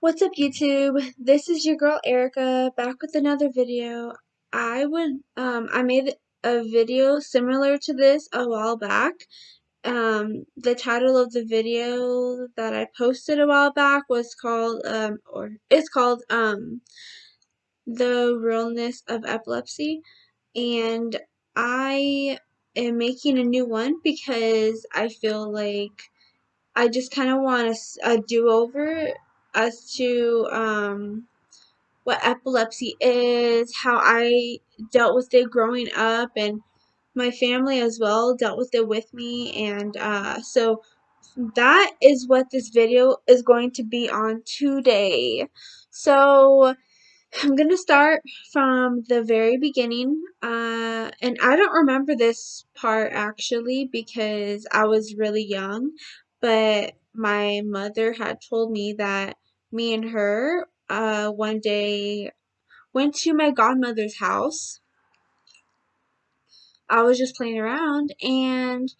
What's up YouTube? This is your girl Erica back with another video. I would um I made a video similar to this a while back. Um the title of the video that I posted a while back was called um or it's called um The Realness of Epilepsy and I am making a new one because I feel like I just kind of want a, a do-over as to um, what epilepsy is, how I dealt with it growing up, and my family as well dealt with it with me. And uh, so that is what this video is going to be on today. So I'm going to start from the very beginning. Uh, and I don't remember this part actually because I was really young, but my mother had told me that me and her uh, one day went to my godmother's house. I was just playing around and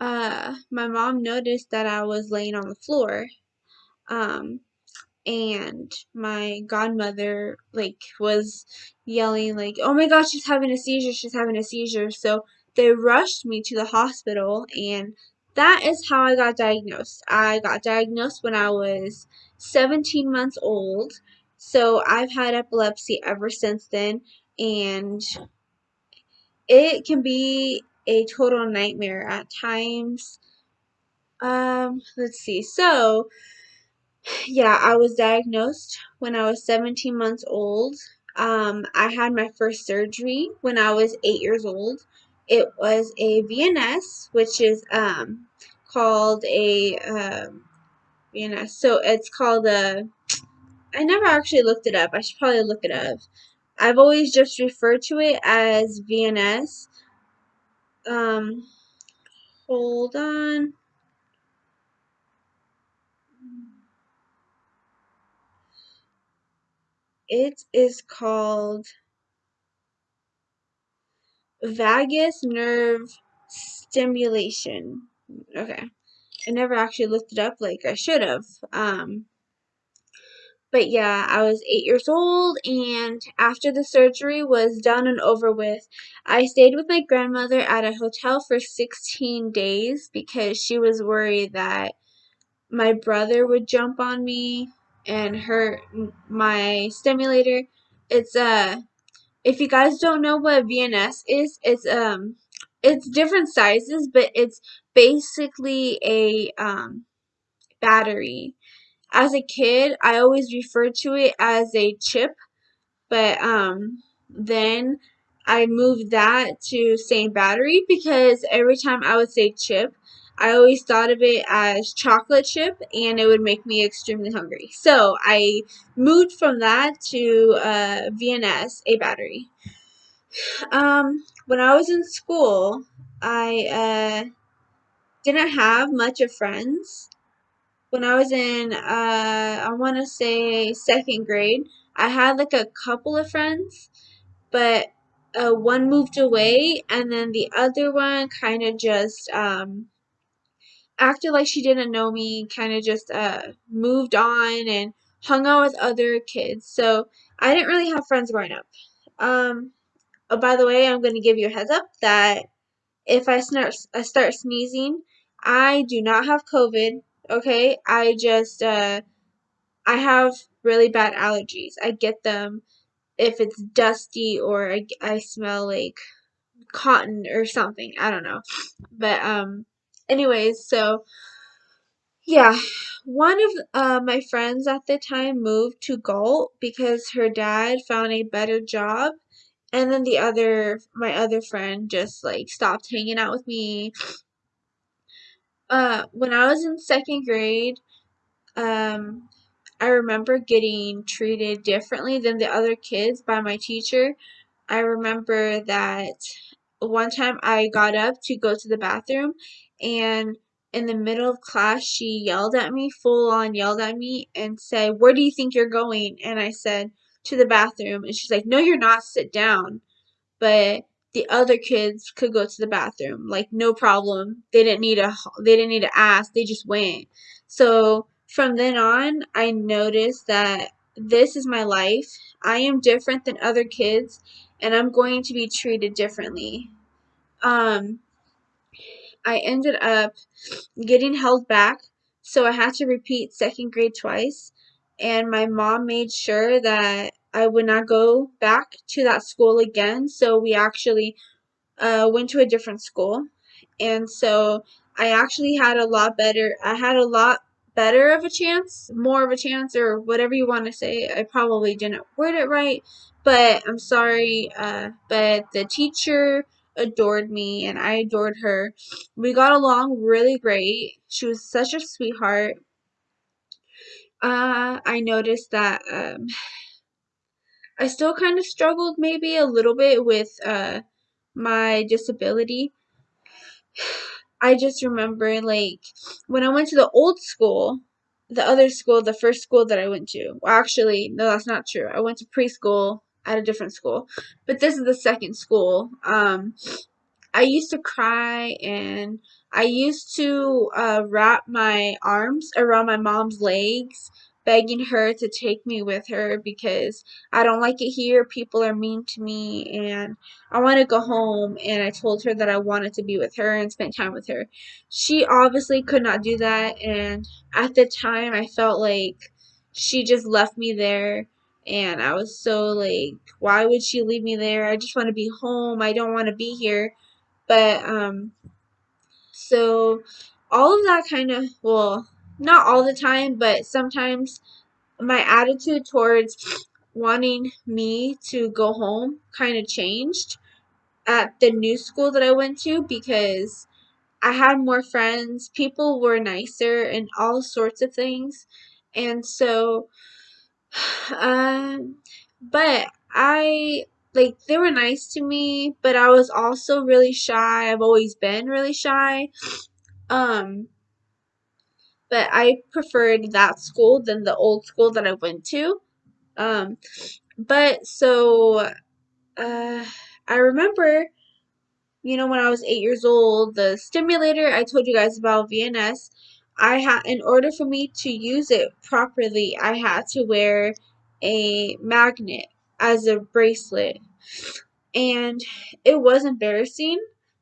uh, my mom noticed that I was laying on the floor. Um, and my godmother like was yelling like oh my gosh she's having a seizure she's having a seizure so they rushed me to the hospital and that is how I got diagnosed. I got diagnosed when I was 17 months old. So I've had epilepsy ever since then and it can be a total nightmare at times. Um let's see. So yeah, I was diagnosed when I was 17 months old. Um, I had my first surgery when I was eight years old. It was a VNS, which is um, called a um, VNS. So it's called a. I never actually looked it up. I should probably look it up. I've always just referred to it as VNS. Um, hold on. It is called vagus nerve stimulation. Okay. I never actually looked it up like I should have. Um, but yeah, I was eight years old, and after the surgery was done and over with, I stayed with my grandmother at a hotel for 16 days because she was worried that my brother would jump on me and hurt my stimulator. It's a uh, if you guys don't know what VNS is, it's um it's different sizes, but it's basically a um battery. As a kid, I always referred to it as a chip, but um then I moved that to saying battery because every time I would say chip, I always thought of it as chocolate chip and it would make me extremely hungry. So I moved from that to uh, VNS, a battery. Um, when I was in school, I uh, didn't have much of friends. When I was in, uh, I want to say second grade, I had like a couple of friends, but uh, one moved away, and then the other one kind of just um, acted like she didn't know me, kind of just uh, moved on and hung out with other kids. So I didn't really have friends growing up. Um, Oh, by the way, I'm going to give you a heads up that if I start, I start sneezing, I do not have COVID. Okay, I just uh, I have really bad allergies. I get them if it's dusty or I, I smell like cotton or something. I don't know, but um, anyways, so yeah, one of uh, my friends at the time moved to Galt because her dad found a better job and then the other my other friend just like stopped hanging out with me uh when i was in second grade um i remember getting treated differently than the other kids by my teacher. I remember that one time i got up to go to the bathroom and in the middle of class she yelled at me full on yelled at me and said where do you think you're going? And i said to the bathroom. And she's like no you're not. Sit down. But the other kids could go to the bathroom like no problem they didn't need a they didn't need to ask they just went so from then on, I noticed that this is my life. I am different than other kids, and I'm going to be treated differently. Um, I ended up getting held back, so I had to repeat second grade twice. And my mom made sure that I would not go back to that school again. So we actually uh, went to a different school. And so I actually had a lot better, I had a lot better of a chance, more of a chance, or whatever you want to say. I probably didn't word it right, but I'm sorry. Uh, but the teacher adored me and I adored her. We got along really great. She was such a sweetheart. Uh, I noticed that um, I still kind of struggled maybe a little bit with uh, my disability. I just remember like when I went to the old school, the other school, the first school that I went to. Well, actually, no, that's not true. I went to preschool at a different school, but this is the second school. Um, I used to cry and I used to uh, wrap my arms around my mom's legs, begging her to take me with her because I don't like it here. People are mean to me and I want to go home. And I told her that I wanted to be with her and spend time with her. She obviously could not do that. And at the time, I felt like she just left me there. And I was so like, why would she leave me there? I just want to be home. I don't want to be here. But um so all of that kind of well, not all the time, but sometimes my attitude towards wanting me to go home kind of changed at the new school that I went to because I had more friends, people were nicer and all sorts of things. And so um but I like they were nice to me, but I was also really shy. I've always been really shy. Um, but I preferred that school than the old school that I went to. Um, but so uh, I remember, you know, when I was eight years old, the stimulator I told you guys about VNS. I had in order for me to use it properly, I had to wear a magnet as a bracelet and it was embarrassing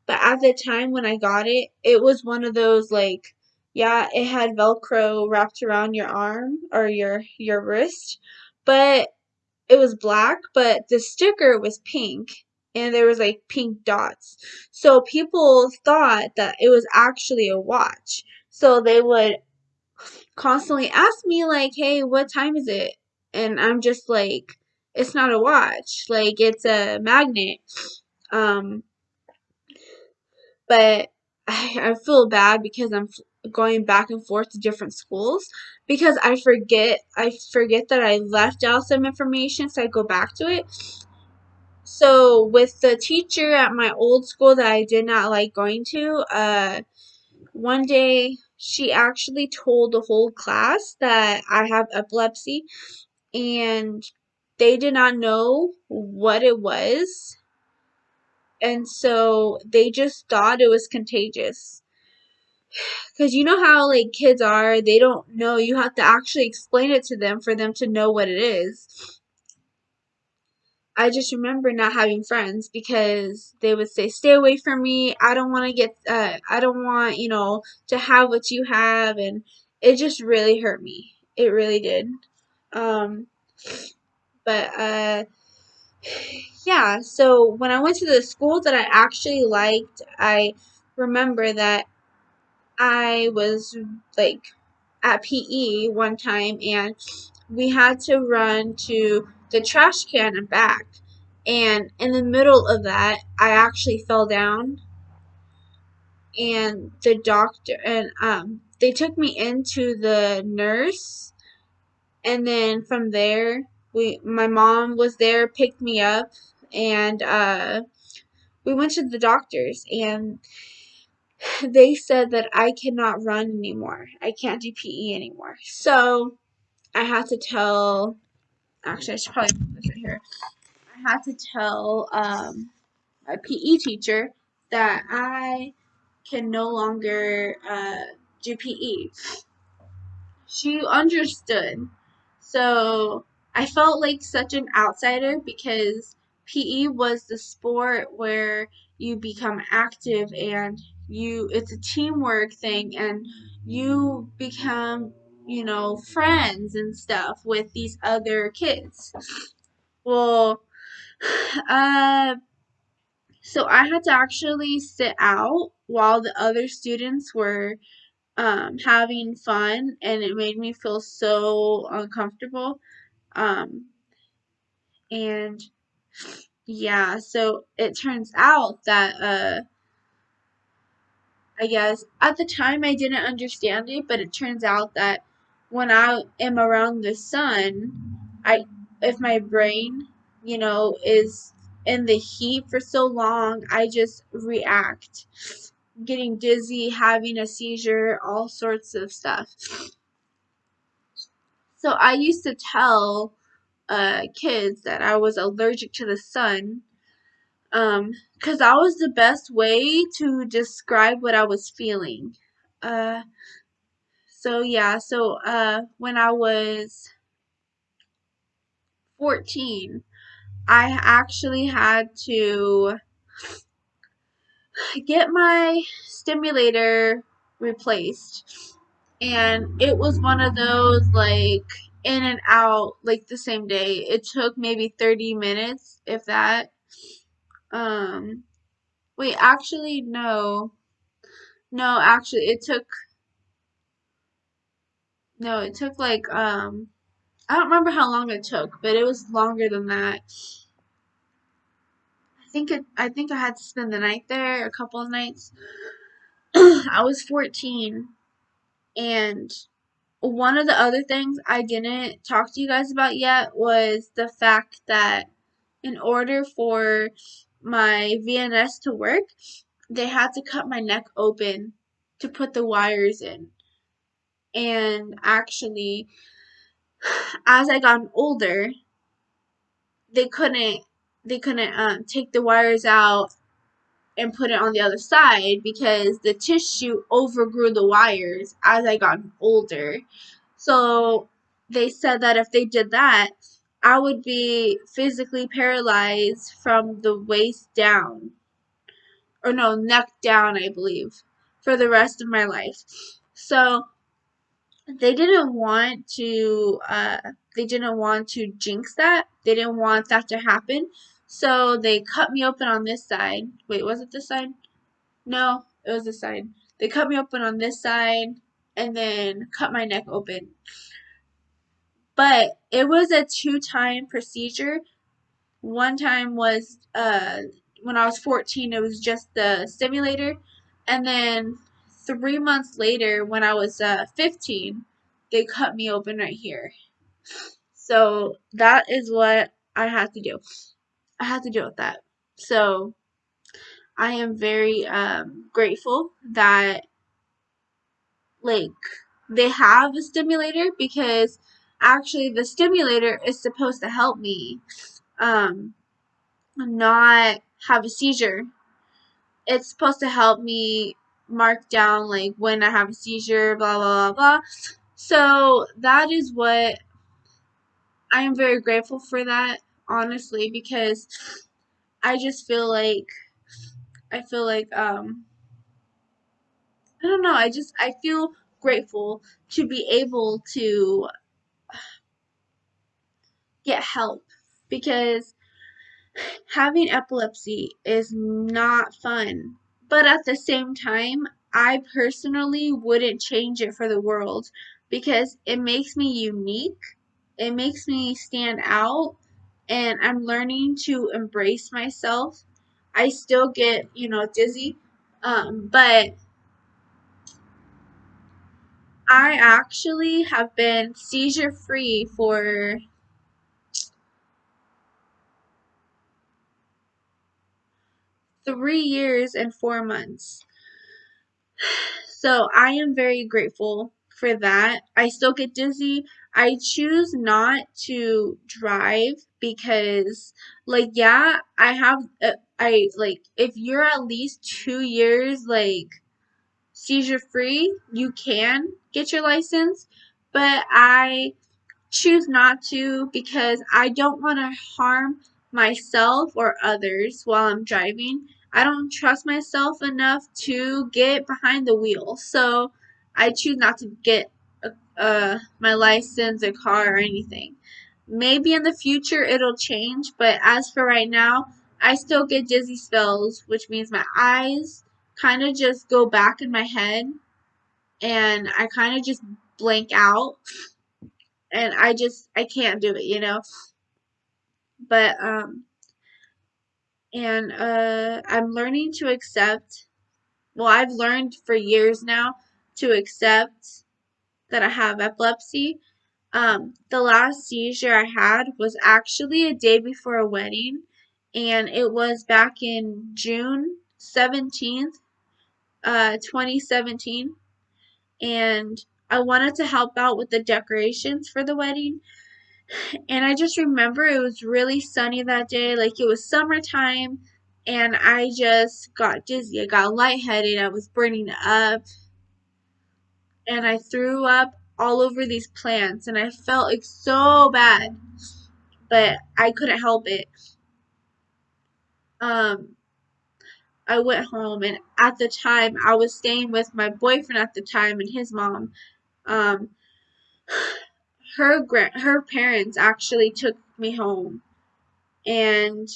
but at the time when i got it it was one of those like yeah it had velcro wrapped around your arm or your your wrist but it was black but the sticker was pink and there was like pink dots so people thought that it was actually a watch so they would constantly ask me like hey what time is it and i'm just like it's not a watch. Like it's a magnet. Um, but I, I feel bad because I'm going back and forth to different schools because I forget I forget that I left out some information so I go back to it. So with the teacher at my old school that I did not like going to, uh one day she actually told the whole class that I have epilepsy and they did not know what it was. And so they just thought it was contagious. Because you know how, like, kids are, they don't know. You have to actually explain it to them for them to know what it is. I just remember not having friends because they would say, "Stay away from me. I don't want to get. Uh, I don't want you know to have what you have," and it just really hurt me. It really did. Um, but uh, yeah, so when I went to the school that I actually liked, I remember that I was like at PE one time and we had to run to the trash can and back. And in the middle of that, I actually fell down. And the doctor and um they took me into the nurse and then from there we my mom was there, picked me up, and uh, we went to the doctors, and they said that I cannot run anymore. I can't do PE anymore. So I had to tell. Actually, I should probably put this right here. I had to tell um, my PE teacher that I can no longer uh, do PE. she understood. So I felt like such an outsider because PE was the sport where you become active and you it's a teamwork thing and you become, you know, friends and stuff with these other kids. Well, uh so I had to actually sit out while the other students were um, having fun, and it made me feel so uncomfortable. Um, and yeah, so it turns out that uh, I guess at the time I didn't understand it, but it turns out that when I am around the sun, I if my brain, you know, is in the heat for so long, I just react. Getting dizzy, having a seizure, all sorts of stuff. So I used to tell uh, kids that I was allergic to the sun um because that was the best way to describe what I was feeling. Uh so yeah, so uh when I was 14, I actually had to get my stimulator replaced. And it was one of those like in and out like the same day. It took maybe 30 minutes if that. Um wait, actually no. No, actually it took no, it took like um I don't remember how long it took, but it was longer than that. I think it I think I had to spend the night there, a couple of nights. I was 14 and one of the other things I didn't talk to you guys about yet was the fact that in order for my VNS to work, they had to cut my neck open to put the wires in. And actually, as I got older, they couldn't they couldn't um, take the wires out and put it on the other side because the tissue overgrew the wires as I got older. So they said that if they did that, I would be physically paralyzed from the waist down. Or no, neck down, I believe, for the rest of my life. So they didn't want to uh, they didn't want to jinx that. They didn't want that to happen. So they cut me open on this side. Wait, was it this side? No, it was this side. They cut me open on this side and then cut my neck open. But it was a two time procedure. One time was uh, when I was 14, it was just the stimulator. And then three months later, when I was uh, 15, they cut me open right here. So that is what I had to do. I had to deal with that. So I am very um, grateful that like they have a stimulator because actually the stimulator is supposed to help me um, not have a seizure. It's supposed to help me mark down like when I have a seizure, blah blah blah blah. So that is what I am very grateful for that honestly because I just feel like I feel like um I don't know, I just I feel grateful to be able to get help because having epilepsy is not fun. But at the same time, I personally wouldn't change it for the world because it makes me unique. It makes me stand out and I'm learning to embrace myself. I still get, you know, dizzy, um, but I actually have been seizure free for three years and four months. So I am very grateful for that. I still get dizzy. I choose not to drive because, like, yeah, I have, uh, I, like, if you're at least two years, like, seizure free, you can get your license. but I choose not to because I don't want to harm myself or others while I'm driving. I don't trust myself enough to get behind the wheel. So I choose not to get uh, my license, a car, or anything. Maybe in the future it'll change, but as for right now, I still get dizzy spells, which means my eyes kind of just go back in my head and I kind of just blank out and I just I can't do it, you know. But um and uh I'm learning to accept well, I've learned for years now to accept that I have epilepsy. Um the last seizure I had was actually a day before a wedding and it was back in June 17th, uh 2017 and I wanted to help out with the decorations for the wedding and I just remember it was really sunny that day, like it was summertime, and I just got dizzy. I got lightheaded. I was burning up, and I threw up all over these plants, and I felt like so bad, but I couldn't help it. Um, I went home, and at the time, I was staying with my boyfriend at the time and his mom. Um, her grand her parents actually took me home and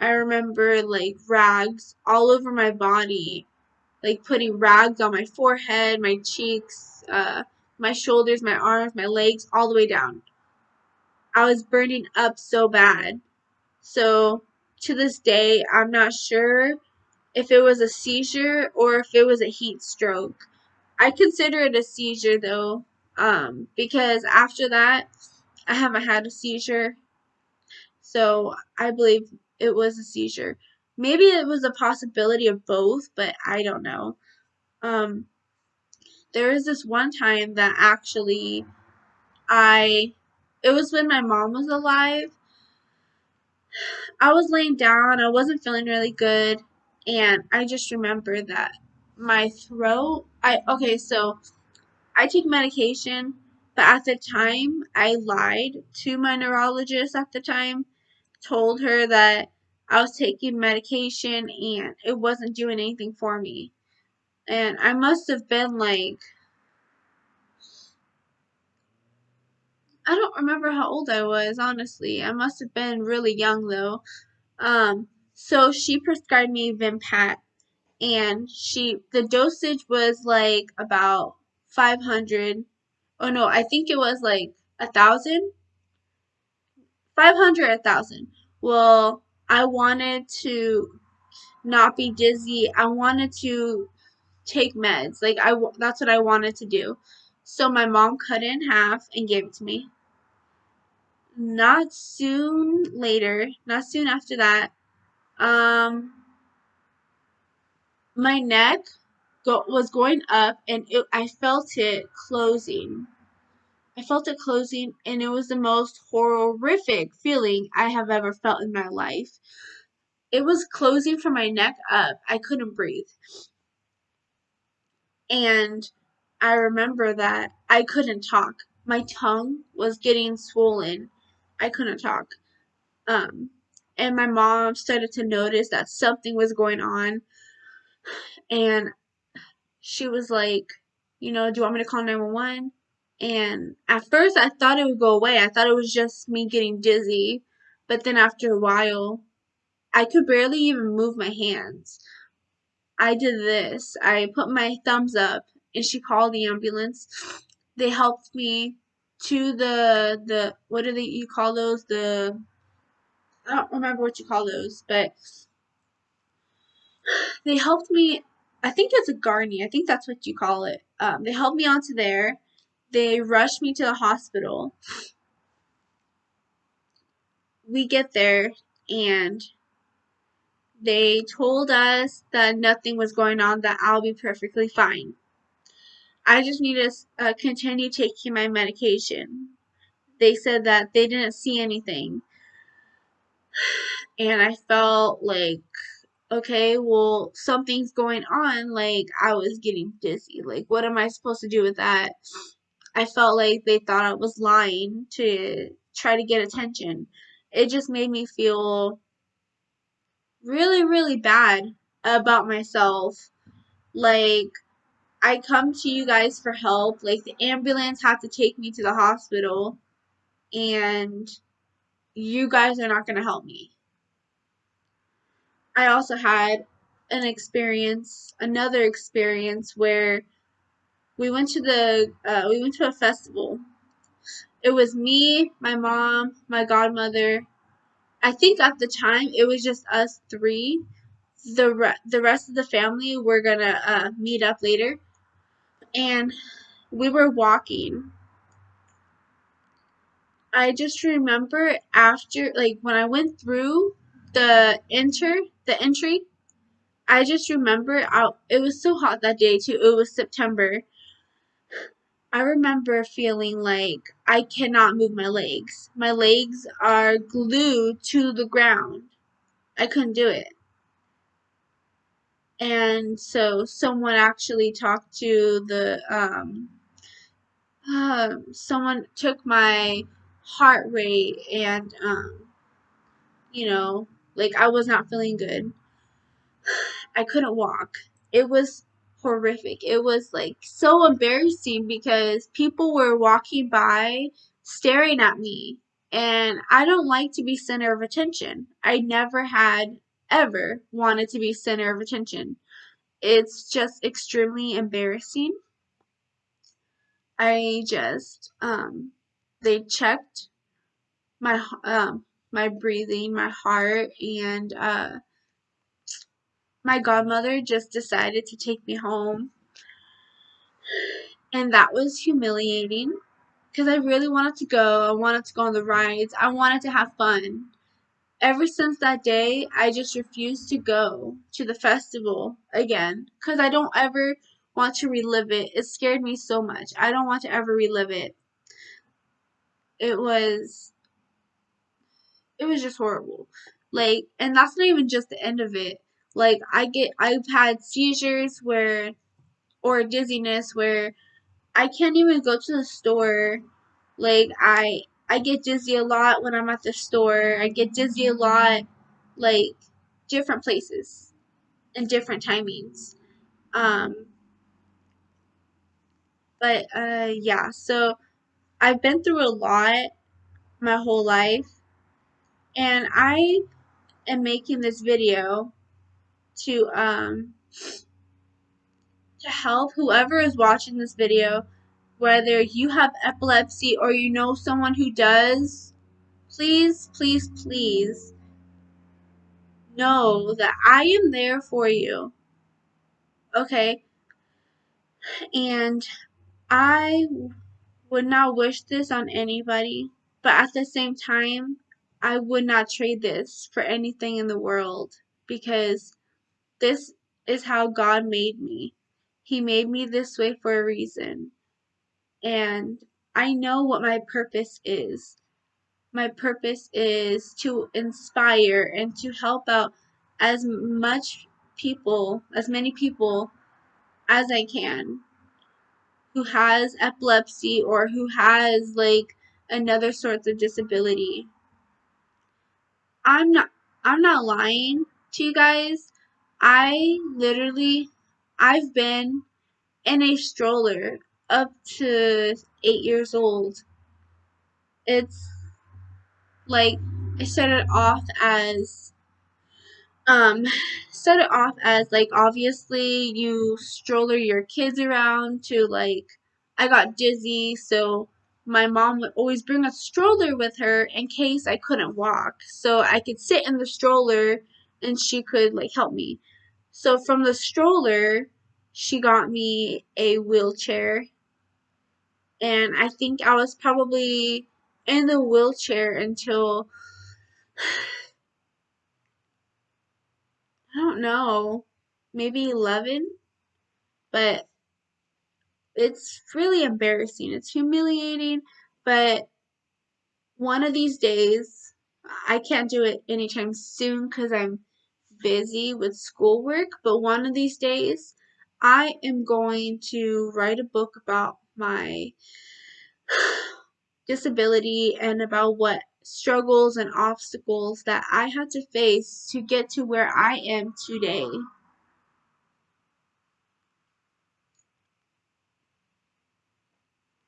I remember like rags all over my body, like putting rags on my forehead, my cheeks, uh, my shoulders, my arms, my legs, all the way down. I was burning up so bad. So to this day, I'm not sure if it was a seizure or if it was a heat stroke. I consider it a seizure though, um, because after that, I haven't had a seizure. So I believe it was a seizure. Maybe it was a possibility of both, but I don't know. Um, there was this one time that actually I, it was when my mom was alive. I was laying down, I wasn't feeling really good, and I just remember that my throat, I, okay, so I take medication, but at the time I lied to my neurologist at the time, told her that I was taking medication and it wasn't doing anything for me. And I must have been like, I don't remember how old I was, honestly. I must have been really young though. Um, so she prescribed me Vimpat and she, the dosage was like about 500. Oh no, I think it was like a thousand. 500, a thousand. Well, I wanted to not be dizzy. I wanted to take meds. Like I that's what I wanted to do. So my mom cut it in half and gave it to me. Not soon later, not soon after that, um my neck go, was going up and it, I felt it closing. I felt it closing and it was the most horrific feeling I have ever felt in my life. It was closing from my neck up. I couldn't breathe. And I remember that I couldn't talk. My tongue was getting swollen. I couldn't talk. Um, and my mom started to notice that something was going on. And she was like, you know, do you want me to call 911? And at first, I thought it would go away. I thought it was just me getting dizzy. But then after a while, I could barely even move my hands. I did this. I put my thumbs up and she called the ambulance. They helped me to the the what do they you call those? The I don't remember what you call those, but they helped me I think it's a gurney. I think that's what you call it. Um, they helped me onto there they rushed me to the hospital. We get there and they told us that nothing was going on, that I'll be perfectly fine. I just need to uh, continue taking my medication. They said that they didn't see anything. And I felt like, okay, well, something's going on. Like, I was getting dizzy. Like, what am I supposed to do with that? I felt like they thought I was lying to try to get attention. It just made me feel really, really bad about myself. Like, I come to you guys for help. Like, the ambulance had to take me to the hospital, and you guys are not going to help me. I also had an experience, another experience where we went to the uh, we went to a festival. It was me, my mom, my godmother. I think at the time it was just us three. The re- the rest of the family were gonna uh, meet up later, and we were walking. I just remember after like when I went through the enter the entry I just remember I, it was so hot that day too. It was September. I remember feeling like I cannot move my legs. My legs are glued to the ground. I couldn't do it. And so someone actually talked to the um, uh, someone took my heart rate and um, you know, like I was not feeling good. I couldn't walk. It was horrific. It was like so embarrassing because people were walking by staring at me. And I don't like to be center of attention. I never had ever wanted to be center of attention. It's just extremely embarrassing. I just um they checked my um my breathing, my heart and uh my godmother just decided to take me home. And that was humiliating because I really wanted to go. I wanted to go on the rides. I wanted to have fun. Ever since that day, I just refused to go to the festival again because I don't ever want to relive it. It scared me so much. I don't want to ever relive it. It was it was just horrible. Like and that's not even just the end of it. Like I get I've had seizures where or dizziness where I can't even go to the store. Like I I get dizzy a lot when I'm at the store. I get dizzy a lot like different places and different timings. Um but uh yeah, so I've been through a lot my whole life and I am making this video to um to help whoever is watching this video whether you have epilepsy or you know someone who does please please please know that I am there for you. Okay? And I would not wish this on anybody but at the same time I would not trade this for anything in the world because this is how God made me. He made me this way for a reason. And I know what my purpose is. My purpose is to inspire and to help out as much people, as many people as I can who has epilepsy or who has like another sort of disability. I'm not I'm not lying to you guys. I literally I've been in a stroller up to 8 years old. It's like I started off as um started off as like obviously you stroller your kids around to like I got dizzy so my mom would always bring a stroller with her in case I couldn't walk. So I could sit in the stroller and she could like help me. So from the stroller, she got me a wheelchair. And I think I was probably in the wheelchair until I don't know, maybe 11. But it's really embarrassing. It's humiliating, but one of these days, I can't do it anytime soon because I'm busy with schoolwork, but one of these days, I am going to write a book about my disability and about what struggles and obstacles that I had to face to get to where I am today.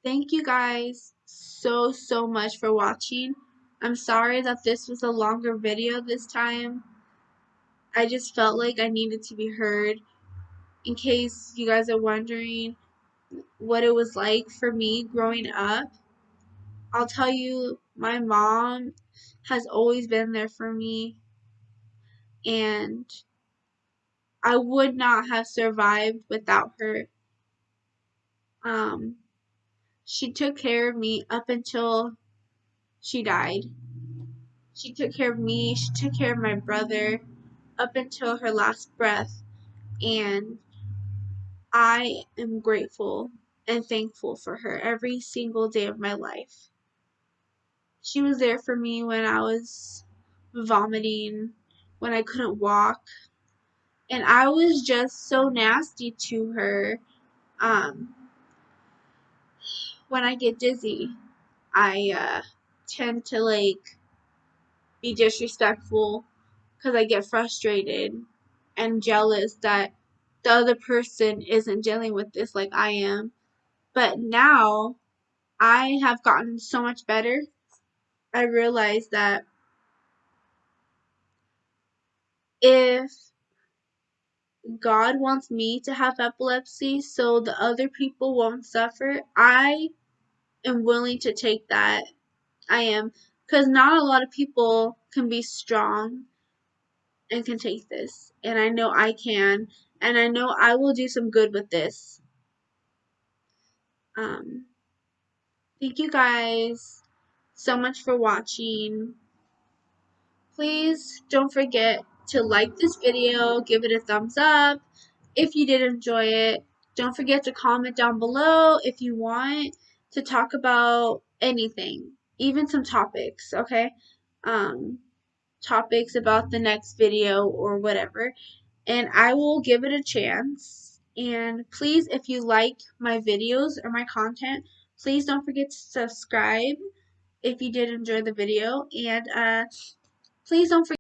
Thank you guys so, so much for watching. I'm sorry that this was a longer video this time. I just felt like I needed to be heard. In case you guys are wondering what it was like for me growing up, I'll tell you, my mom has always been there for me, and I would not have survived without her. Um, she took care of me up until she died. She took care of me, she took care of my brother up until her last breath, and I am grateful and thankful for her every single day of my life. She was there for me when I was vomiting, when I couldn't walk, and I was just so nasty to her. Um, when I get dizzy, I uh, tend to like be disrespectful because I get frustrated and jealous that the other person isn't dealing with this like I am. But now I have gotten so much better. I realize that if God wants me to have epilepsy so the other people won't suffer, I am willing to take that. I am. Because not a lot of people can be strong and can take this. And I know I can. And I know I will do some good with this. Um, thank you guys so much for watching. Please don't forget to like this video, give it a thumbs up if you did enjoy it. Don't forget to comment down below if you want to talk about anything, even some topics, okay? Um, topics about the next video or whatever, and I will give it a chance. And please, if you like my videos or my content, please don't forget to subscribe if you did enjoy the video, and uh, please don't forget